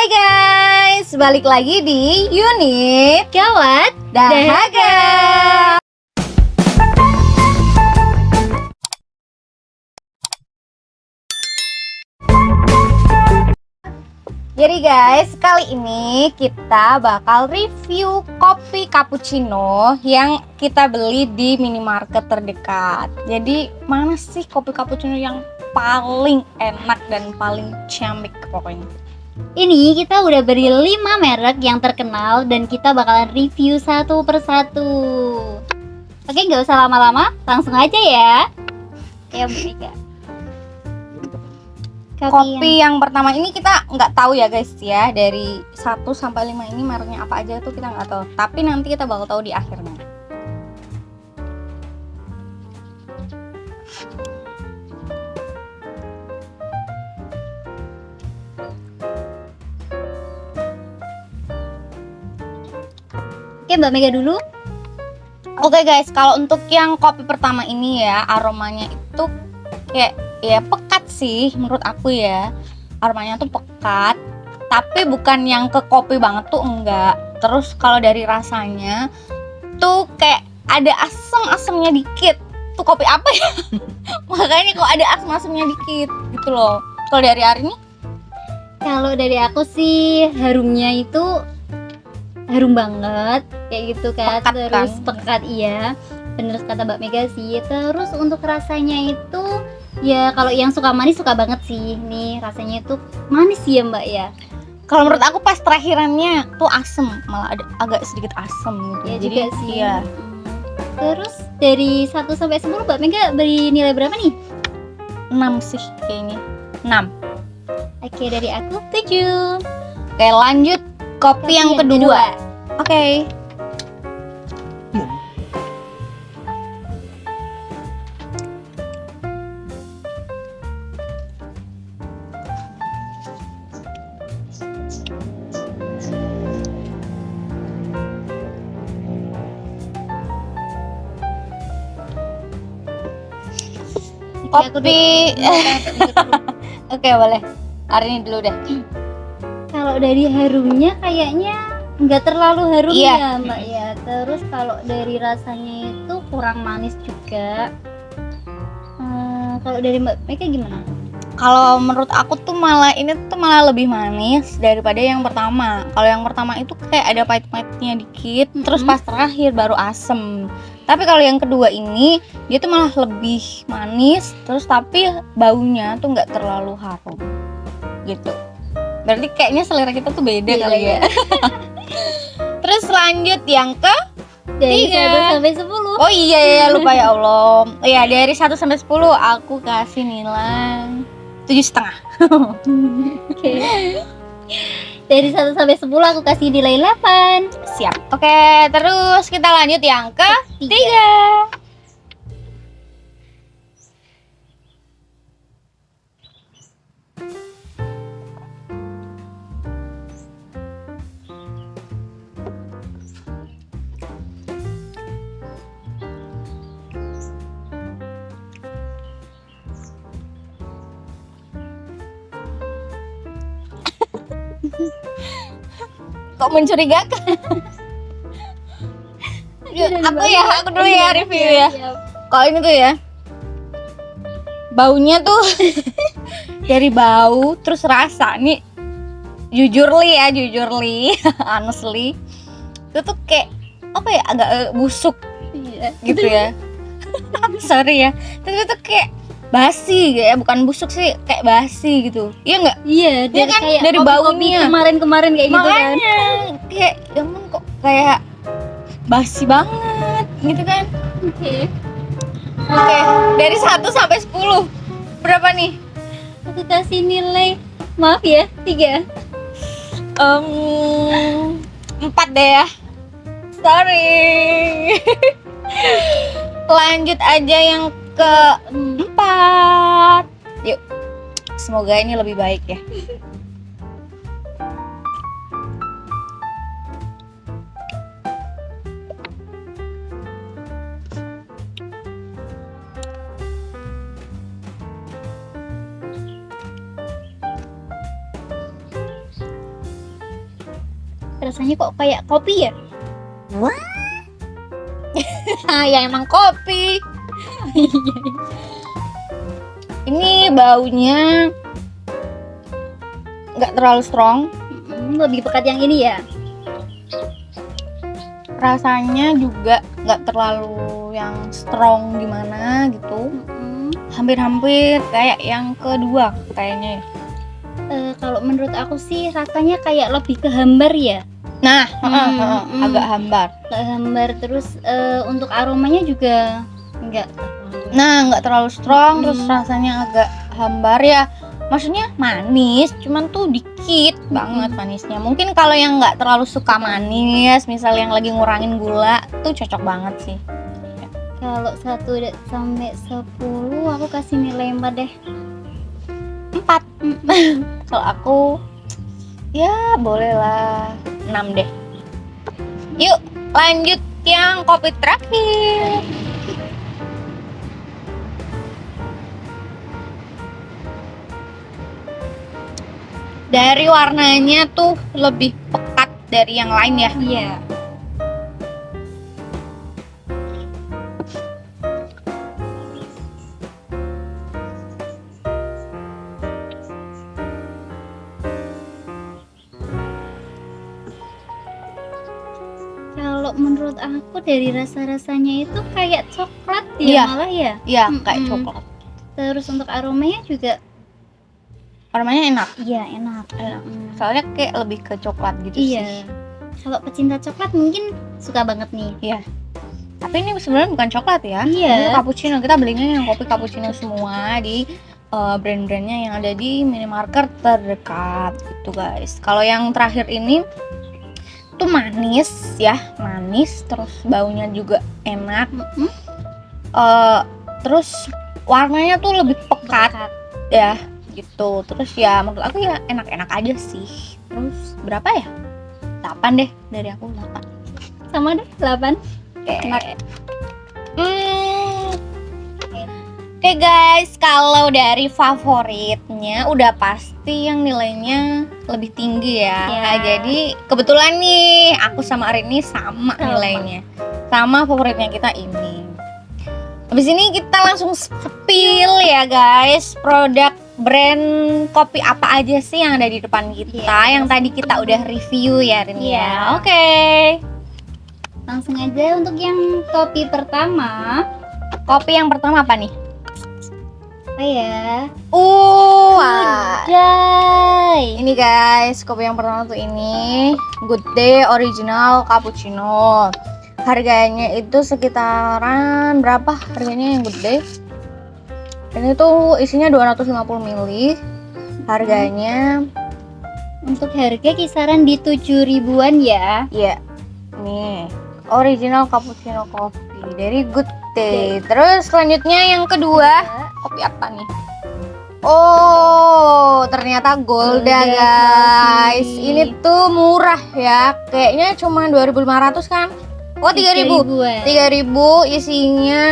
Hai guys, balik lagi di unit Gawat Dahaga. Jadi guys, kali ini kita bakal review kopi cappuccino yang kita beli di minimarket terdekat. Jadi mana sih kopi cappuccino yang paling enak dan paling ciamik pokoknya? Ini kita udah beri 5 merek yang terkenal dan kita bakalan review satu persatu. Oke nggak usah lama-lama, langsung aja ya. Ya Bu Mega Kopi yang pertama ini kita nggak tahu ya guys ya. Dari 1 sampai 5 ini mereknya apa aja tuh kita nggak tahu. Tapi nanti kita bakal tahu di akhirnya. Oke Mbak Mega dulu Oke guys, kalau untuk yang kopi pertama ini ya aromanya itu kayak ya pekat sih menurut aku ya. Aromanya tuh pekat, tapi bukan yang ke kopi banget tuh enggak. Terus kalau dari rasanya tuh kayak ada asam-asamnya dikit. Tuh kopi apa ya? Makanya kok ada asam-asamnya dikit gitu loh. Kalau dari hari ini Kalau dari aku sih harumnya itu harum banget kayak gitu kan Pekat terus kan? pekat iya bener kata Mbak Mega sih terus untuk rasanya itu ya kalau yang suka manis suka banget sih nih rasanya itu manis ya Mbak ya kalau menurut aku pas terakhirannya tuh asem, malah ada agak sedikit asem gitu. ya Jadi juga sih iya. Terus dari 1 sampai 10 Mbak Mega beri nilai berapa nih 6 sih kayaknya. 6. oke dari aku 7 Oke, lanjut kopi, yang, kedua. Oke. Oke, aku Kopi. dulu. Oke, boleh. Hari ini dulu deh. Kalau dari harumnya kayaknya nggak terlalu harum Iya. ya mbak ya terus kalau dari rasanya itu kurang manis juga Hmm, kalau dari mbak Mega gimana Kalau menurut aku tuh malah ini tuh malah lebih manis daripada yang pertama. Kalau yang pertama itu kayak ada pahit-pahitnya dikit, terus Mhm. pas terakhir baru asem. Tapi kalau yang kedua ini dia tuh malah lebih manis, terus tapi baunya tuh nggak terlalu harum, gitu. Berarti kayaknya selera kita tuh beda Beda, kali ya. terus lanjut yang ke dari Tiga. 1 sampai 10 Oh iya ya lupa ya Allah. Iya dari 1 sampai 10 aku kasih nilai tujuh setengah. oke dari 1 sampai 10 aku kasih nilai 8 Siap. Oke, terus kita lanjut yang ke tiga. Kok mencurigakan? Yuk, aku ya, aku dulu ya review ya. Kalau ini tuh ya, baunya tuh dari bau terus rasa nih. Jujur li ya jujur li honestly. Itu tuh kayak apa ya agak eh, busuk. Iya. gitu ya. Sorry ya. Tapi itu kayak basi ya bukan busuk sih kayak basi gitu iya nggak Iya, Dia dari kan kayak dari baunya. kemarin-kemarin kayak gitu kan. kayak ya ampun kok kayak basi banget gitu kan Oke. oke dari 1 sampai 10 berapa nih Aku kasih nilai maaf ya, 3. Em, empat deh ya sorry lanjut aja yang keempat yuk. Semoga ini lebih baik ya. Rasanya kok kayak kopi ya? Ah, ya emang kopi. Ini baunya nggak terlalu strong. Lebih pekat yang ini ya Rasanya juga nggak terlalu yang strong gimana gitu. Hampir-hampir kayak yang kedua kayaknya. ya. eh, kalau menurut aku sih rasanya kayak lebih ke hambar ya Nah, Hmm, agak hambar. ke hambar terus eh, untuk aromanya juga enggak Nah, nggak terlalu strong, Hmm. terus rasanya agak hambar ya. Maksudnya manis, cuman tuh dikit banget manisnya. Mungkin kalau yang nggak terlalu suka manis, misal yang lagi ngurangin gula, tuh cocok banget sih. kalau 1 sampai 10 aku kasih nilai 4 deh Empat. kalau aku, ya boleh lah 6 deh. Yuk, lanjut yang kopi terakhir. Dari warnanya tuh lebih pekat dari yang lain ya. iya kalau menurut aku dari rasa-rasanya itu kayak coklat ya Iya. malah ya Iya, kayak Mm-mm. coklat. terus untuk aromanya juga Warnanya enak. iya enak Enak. Mm. Soalnya kayak lebih ke coklat gitu iya sih. kalau pecinta coklat mungkin suka banget nih Tapi ini sebenarnya bukan coklat ya. Iya. Ini cappuccino. Kita belinya yang kopi cappuccino semua di uh, brand-brandnya yang ada di minimarket terdekat gitu guys. Kalau yang terakhir ini tuh manis ya, manis terus baunya juga enak. Mm-mm. Eh, terus warnanya tuh lebih pekat Pekat. ya gitu. Terus ya menurut aku ya enak-enak aja sih. Terus berapa ya? 8 deh dari aku 8. sama deh 8 Oke. Enak. Hmm. Oke guys, kalau dari favoritnya udah pasti yang nilainya lebih tinggi ya. Ya. Nah, jadi kebetulan nih aku sama Arini sama, Sama. nilainya. Sama favoritnya kita ini. Habis ini kita langsung spill ya guys, produk brand kopi apa aja sih yang ada di depan kita Iya. yang tadi kita udah review ya Rini Iya. ya. Oke. langsung aja untuk yang kopi pertama Kopi yang pertama apa nih? apa ya Uh, wah. Jai Ini guys, kopi yang pertama tuh ini Good Day Original Cappuccino. Harganya itu sekitaran berapa harganya yang Good Day? Ini tuh isinya 250 ml. Harganya untuk harga kisaran di 7 ribuan ya ya nih Original Cappuccino Coffee dari Good Day. Terus selanjutnya yang kedua, kopi apa nih? Oh, ternyata Golda Golda guys. Coffee. Ini tuh murah ya. Kayaknya cuma 2.500 kan? Oh, 3.000. ribuan 3000 isinya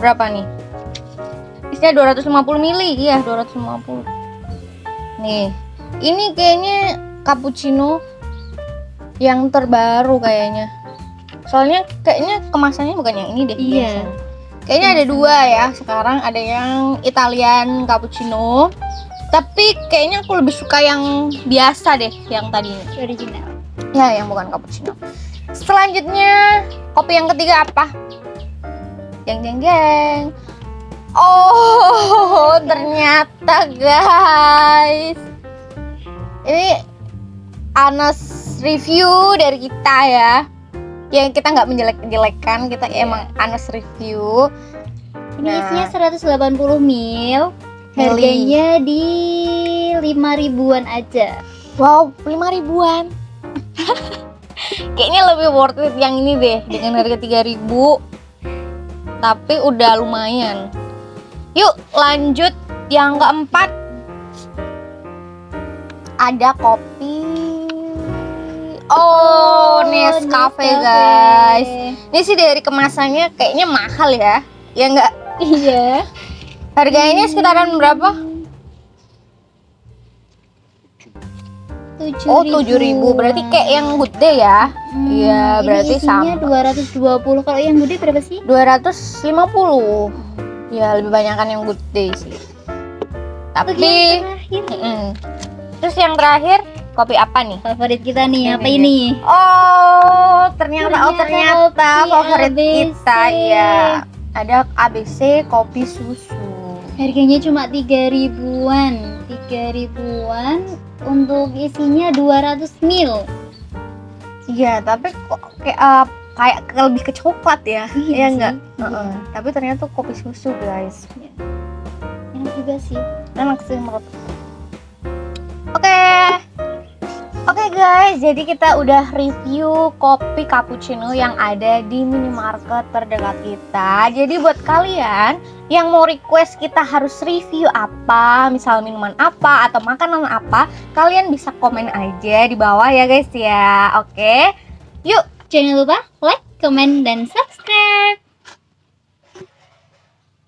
berapa nih? Isinya 250 mili. Iya, 250. Nih. Ini kayaknya cappuccino yang terbaru kayaknya. Soalnya kayaknya kemasannya bukan yang ini deh. Iya. biasanya. Kayaknya ada dua ya sekarang ada yang Italian cappuccino. Tapi kayaknya aku lebih suka yang biasa deh, yang tadi ini. original Ya, yang bukan cappuccino. Selanjutnya, kopi yang ketiga apa? Jeng jeng jeng. Oh, ternyata guys. Ini Anas review dari kita ya. Yang kita nggak menjelek-jelekan, kita emang Anas review. ini Nah. isinya 180 mil harganya di 5 ribuan aja Wow, 5 ribuan. Kayaknya lebih worth it yang ini deh dengan harga 3000 tapi udah lumayan. Yuk lanjut yang keempat. Ada kopi. Oh, Nescafe guys. Ini sih dari kemasannya kayaknya mahal ya. Ya enggak? iya Harganya sekitaran berapa? tujuh Oh 7000 berarti kayak yang day ya Hmm, iya, ini berarti sama. 220 kalau yang gede berapa sih 250 Ya lebih banyak kan yang good day sih Tapi yang. Terus yang terakhir kopi apa nih? favorit kita nih apa Ini. ini Oh ternyata, oh Ternyata favorit ABC. kita ya Ada ABC kopi susu harganya cuma tiga ribuan tiga ribuan untuk isinya 200 mil Iya tapi kok kayak eh, kayak ke- lebih ke coklat ya Iya Iya sih. enggak? Iya. Heeh. Tapi ternyata tuh kopi susu guys enak juga sih enak sih menurut. Oke. Oke guys, jadi kita udah review kopi cappuccino yang ada di minimarket terdekat kita. Jadi buat kalian yang mau request kita harus review apa, misal minuman apa atau makanan apa, kalian bisa komen aja di bawah ya guys ya. Oke. Yuk, jangan lupa like comment dan subscribe